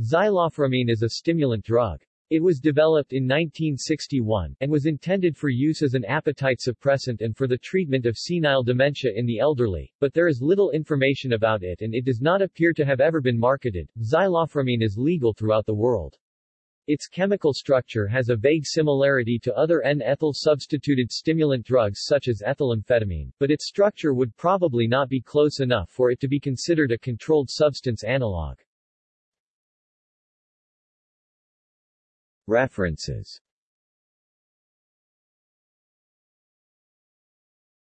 Zylofuramine is a stimulant drug. It was developed in 1961, and was intended for use as an appetite suppressant and for the treatment of senile dementia in the elderly, but there is little information about it and it does not appear to have ever been marketed. Zylofuramine is legal throughout the world. Its chemical structure has a vague similarity to other N-ethyl substituted stimulant drugs such as ethylamphetamine, but its structure would probably not be close enough for it to be considered a controlled substance analog. References